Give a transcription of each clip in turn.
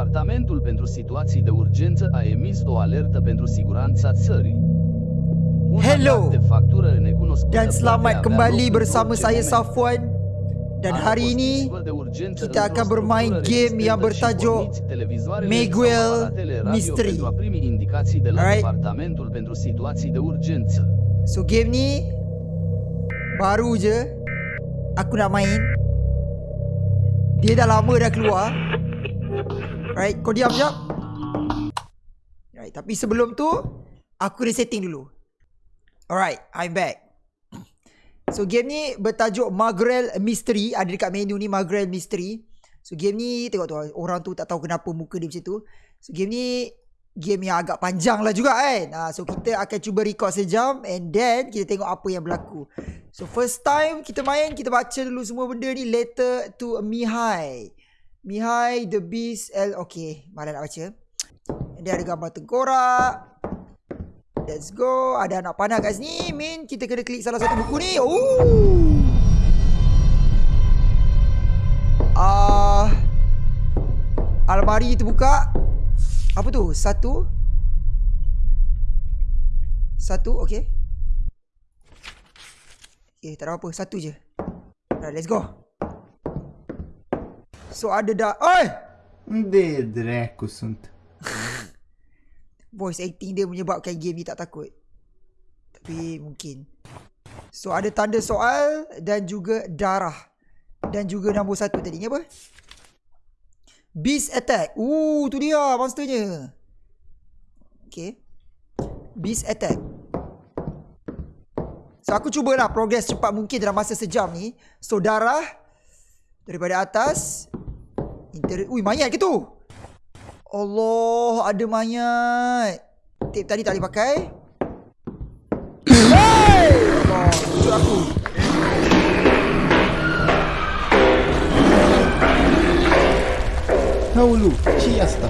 Departamentul pentru situații de urgență a emis o alertă pentru siguranța țării. Un Hello. de factură necunoscută Dan selamat kembali bersama saya. Safwan Dan hari ini kita akan bermain game yang bertajuk Miguel Mystery. Alright. So game ni Baru je Aku nak main Dia dah lama dah keluar Right Kau diam sekejap. Right Tapi sebelum tu Aku resetting dulu. Alright I'm back. So game ni bertajuk Magrel Mystery. Ada dekat menu ni Magrel Mystery. So game ni Tengok tu Orang tu tak tahu kenapa muka dia macam tu. So game ni Game yang agak panjang lah juga kan. Ha, So kita akan cuba record sejam And then Kita tengok apa yang berlaku. So first time kita main Kita baca dulu semua benda ni Letter to Mihai Mihai The Beast L Okay Malah nak baca? Dia ada gambar tengkorak. Let's go. Ada anak panah kat sini. Min Kita kena klik salah satu buku ni. Ooh. Ah, Almari terbuka. Apa tu? Satu. Satu Okay. Okay tak ada apa Satu je. Alright let's go So ada dah Oi! Unde dracu sunt? Voice acting dia menyebabkan game ni tak takut. Tapi mungkin. So ada tanda soal Dan juga darah. Dan juga nombor satu tadi ni apa? Beast attack. Ooh tu dia monsternya. Okay. Beast attack. So aku cubalah progress cepat mungkin dalam masa sejam ni. So darah Daripada atas Inter Ui mayat ke tu? Allah ada mayat. Tip tadi tak boleh pakai. Hey Allah aku e asta?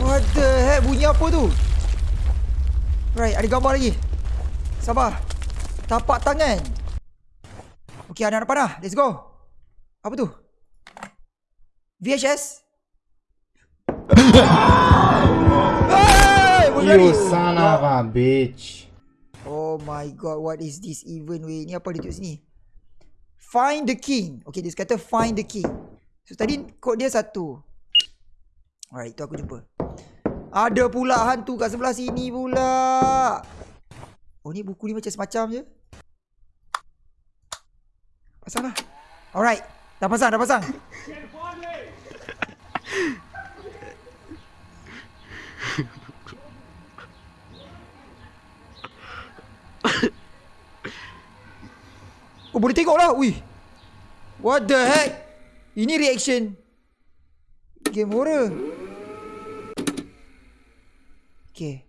What the heck bunyi apa tu? Right ada gambar lagi. Sabar. Tapak tangan Okay anak-anak panah Let's go Apa tu VHS Hey. You son of a bitch. Oh my god, what is this even weh? Ni apa dia tulis sini? Find the king. Okay, dia kata find the king. So tadi kod dia satu. Alright, tu aku jumpa. Ada pula hantu kat sebelah sini pula. Oh ni buku ni macam semacam je. Pasang lah. Alright, dah pasang, dah pasang. Oh boleh tengok lah. Ui. What the heck? Ini reaction Game horror. Okay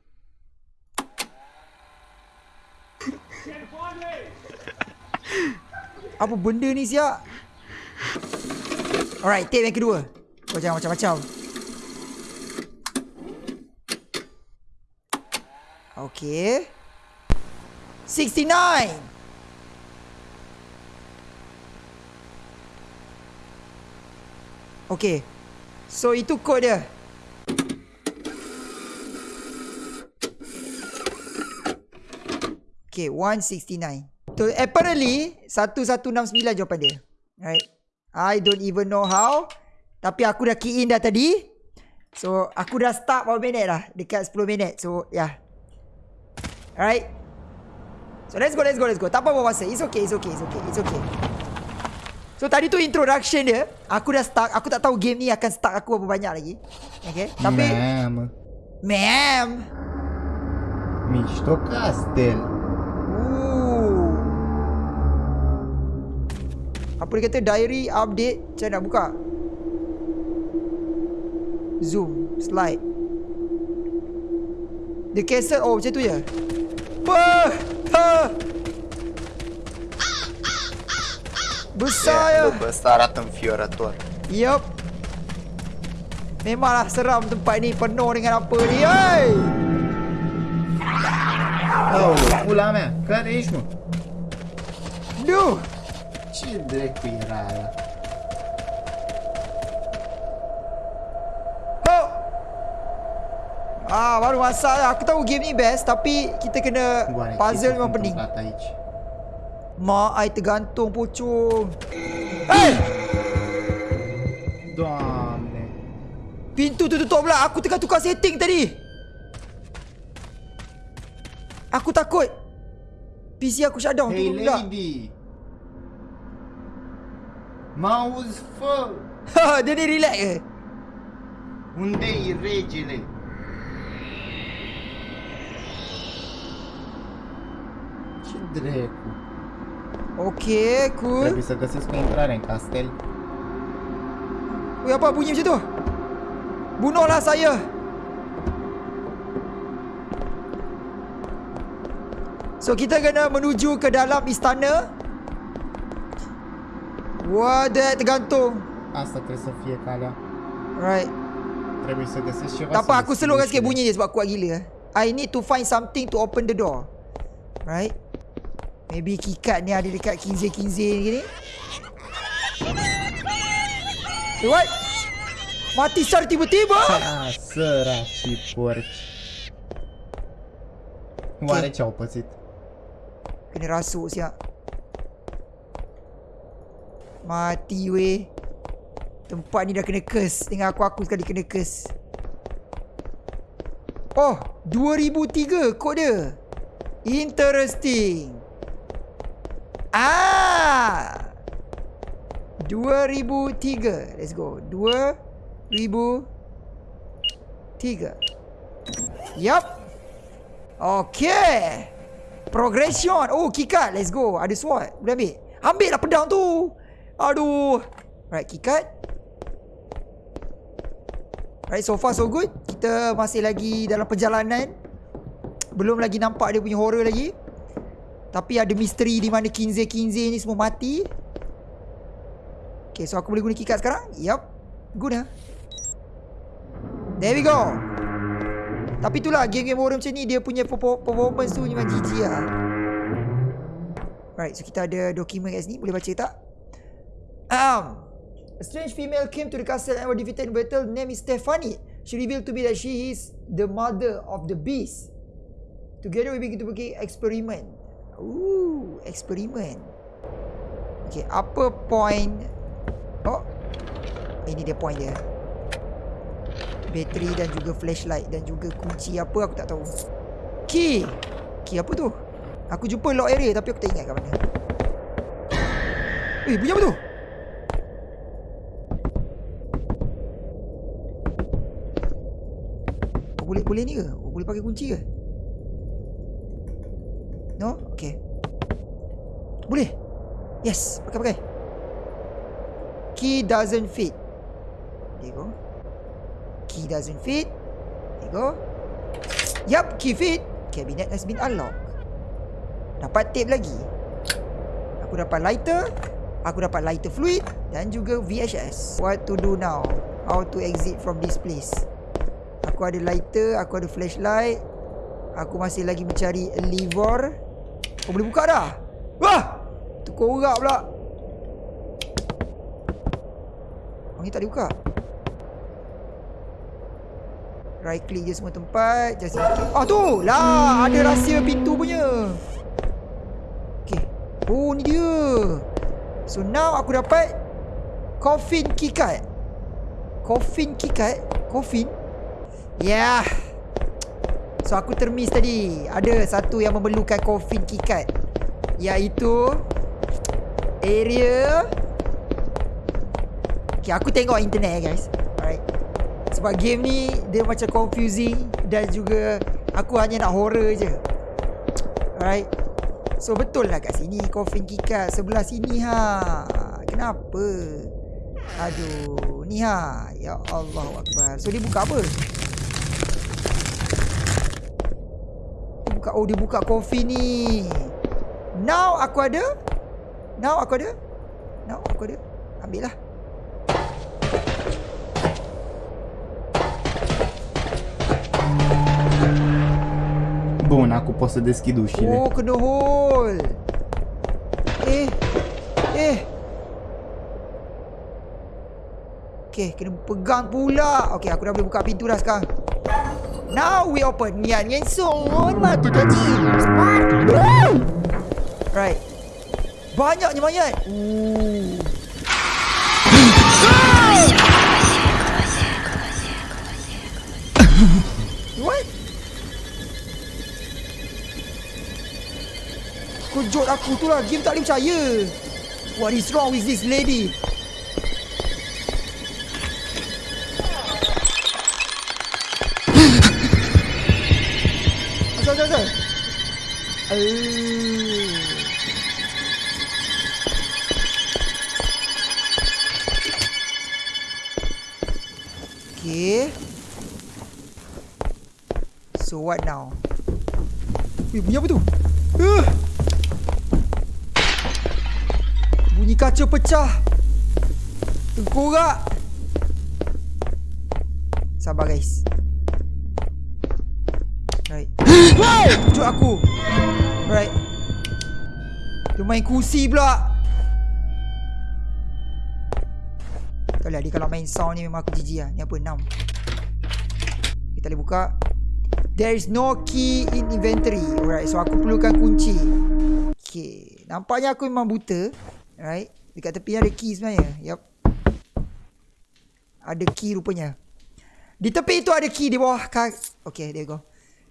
Apa benda ni siap Alright tape yang kedua Kau jangan macam-macam Okay 69 Okay. So itu kod dia. Okay, 169. So apparently 1169 jawapan dia. Right. I don't even know how. Tapi aku dah key in dah tadi. So aku dah start berapa minit dah. Dekat 10 minit. So yeah. Alright. So let's go, let's go, let's go. Tak apa-apa masa. It's okay, it's okay, it's okay, it's okay. So tadi tu introduction dia Aku dah start Aku tak tahu game ni akan start aku berapa banyak lagi Okay Tapi Mamă, Ma'am mișto castel. Apa dia kata? Diary update. Macam nak buka? Zoom Slide. The cassette Oh macam tu je. Wah! Ha. Besar ya Bă, ăsta arată înfiorător. Yup. Memanglah seram tempat ni Penuh dengan apa ni Hey Aoleu, pula mea, care ești mă? Nu scendere qui, raga. Oh! Ah, baru masa lah. Aku tahu game ni best tapi kita kena Buat puzzle memang pening. Mak ai tergantung pocong. Hey! Damn. Pintu tu tutup pula. Aku tengah tukar setting tadi. Aku takut. PC aku shutdown hey, tu lady lady. Mouse fă! Dia ni relax ke? Unde e regele? Ce dracu? Okay, cool. Trebuie să găsesc o intrare în castel. Ui, apa bunyi macam tu? Bunuhlah saya. So kita kena menuju ke dalam istana. Wah, dia tergantung. Să fie calea. Right. Trebuie să găsesc ceva Tak apa, aku slowkan sikit bunyi dia sebab kuat gila. I need to find something to open the door. Right? Maybe keycard ni ada dekat kinze-kinze ni gini. Eh, what? Mati secara tiba-tiba? Ah, săraci porci. Oare ce au pățit? Kena rasuk siap. Mati weh. Tempat ni dah kena curse. Dengan aku-aku sekali kena curse. Oh, 2003 kod dia. Interesting. Ah. 2003. Let's go. 2003. Yup. Okay. Progression. Oh, keycard. Let's go. Ada sword. Boleh ambil. Ambil lah pedang tu. Aduh. Right, keycard. Right, so far so good. Kita masih lagi dalam perjalanan. Belum lagi nampak dia punya horror lagi. Tapi ada misteri di mana Kinze-Kinze ni semua mati. Okay, so aku boleh guna keycard sekarang? Yup. Guna. There we go. Tapi itulah game-game horror macam ni dia punya perfor- performance tu memang GG lah. Right, so kita ada dokumen kat sini. Boleh baca tak? Um, a strange female came to the castle and were defeated in battle. Name is Stephanie. She revealed to me that she is the mother of the beast. Together we begin to begin experiment. Ooh, experiment. Okay, apa point? Oh, ini dia point dia. Bateri dan juga flashlight dan juga kunci apa aku tak tahu. Key. Key apa tu? Aku jumpa lock area tapi aku tak ingat kat mana. Eh, bunyi apa tu? Oh, boleh boleh ni ke? Oh, boleh pakai kunci ke? No? Okay. Boleh. Yes, pakai pakai. Key doesn't fit. There you go. Key doesn't fit. There you go. Yup, key fit. Cabinet has been unlocked. Dapat tape lagi. Aku dapat lighter. Aku dapat lighter fluid. Dan juga VHS. What to do now? How to exit from this place? Aku ada lighter. Aku ada flashlight. Aku masih lagi mencari lever. Oh, boleh buka dah. Wah! Tu korak pula. Oh, ni tak boleh buka. Right click je semua tempat Just in case Ah tu lah Ada rahsia pintu punya Okay Oh ni dia So now aku dapat Coffin keycard Coffin keycard Coffin Yeah So aku termiss tadi Ada satu yang memerlukan coffin keycard Iaitu Area Okay aku tengok internet guys Alright sebab game ni dia macam confusing dan juga aku hanya nak horror je. Alright. So betul lah kat sini coffin keycard sebelah sini ha. Kenapa? Aduh, ni ha. Ya Allah Akbar. So dia buka apa? Dia buka oh dia buka coffin ni. Now aku ada. Now aku ada. Now aku ada. Ambil lah. Bun, acum pot să deschid ușile. Oh, kena hole. Eh. Eh. Okay, kena pegang pula. Okay, aku dah boleh buka pintu dah sekarang. Now we open. Nian Son. Mati kaji. Smart. Right. Banyaknya mayat. Ooh. What? Kejut aku tu lah Game tak boleh percaya What is wrong with this lady Eh. Okay So what now? Weh, bunyi apa tu? Uh! Bunyi kaca pecah. Tengkorak. Sabar guys. Right. Tunjuk aku. Right. Dia main kursi pula. Tak boleh dia kalau main sound ni memang aku jijik lah. Ni apa? 6. Kita boleh buka. There is no key in inventory. Alright, so aku perlukan kunci. Okay. Nampaknya aku memang buta. Alright. Dekat tepi ada key sebenarnya. Yup. Ada key rupanya. Di tepi itu ada key di bawah Okay, there you go.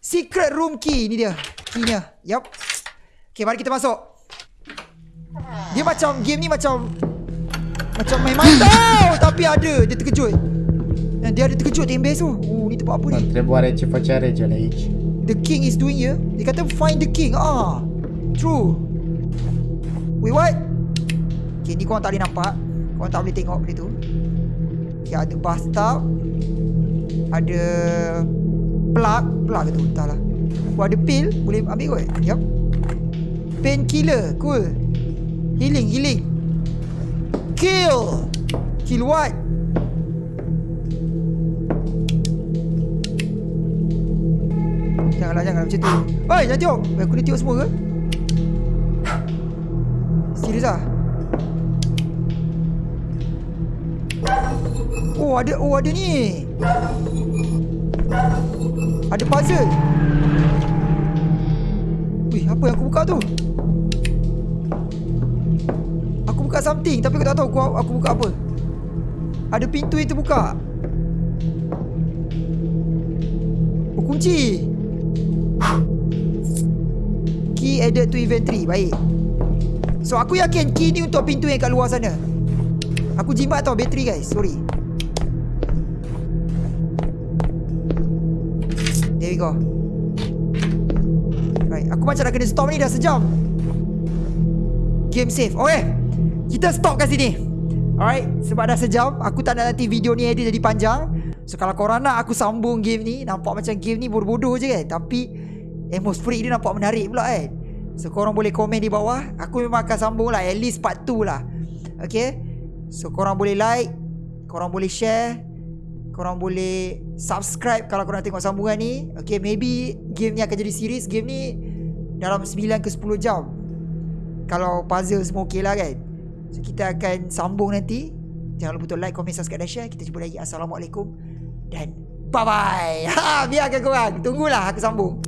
Secret room key. Ni dia. Keynya. Yup. Okay, mari kita masuk. Dia macam, game ni macam... Macam main mantau. Tapi ada. Dia terkejut. Dan dia ada terkejut best tu. Oh, ni tempat apa ni? Întrebarea ce făcea regele aici. The king is doing here. Dia kata find the king. Ah, true. Wait, what? Okay, ni korang tak boleh nampak. Korang tak boleh tengok benda tu. Okay, ada bathtub. Ada plug. Plug ke tu? Entahlah. Oh, ada pill. Boleh ambil kot. Yup. Painkiller. Cool. Healing, healing. Kill. Kill what? Janganlah, janganlah macam tu. Oi, jangan tengok. Aku dah tengok semua ke? Serius ah? Oh, ada oh ada ni. Ada puzzle. Wih, apa yang aku buka tu? Aku buka something tapi aku tak tahu aku, aku buka apa. Ada pintu yang terbuka. Oh, kunci. Key added to inventory. Baik. So aku yakin key ni untuk pintu yang kat luar sana. Aku jimat tau bateri guys. Sorry. We go. Right, aku macam nak kena stop ni dah sejam. Game save. Okay. Kita stop kat sini. Alright, sebab dah sejam, aku tak nak nanti video ni edit jadi panjang. So kalau korang nak aku sambung game ni, nampak macam game ni bodoh-bodoh je kan. Tapi atmosferik dia nampak menarik pula kan. So korang boleh komen di bawah Aku memang akan sambung lah At least part 2 lah Okay So korang boleh like Korang boleh share Korang boleh subscribe Kalau korang tengok sambungan ni. Okay maybe Game ni akan jadi series. Game ni Dalam 9 ke 10 jam. Kalau puzzle semua okay lah kan. So kita akan sambung nanti. Jangan lupa untuk like, komen, subscribe dan share. Kita jumpa lagi. Assalamualaikum Dan bye bye ha, Biarkan korang. Tunggulah aku sambung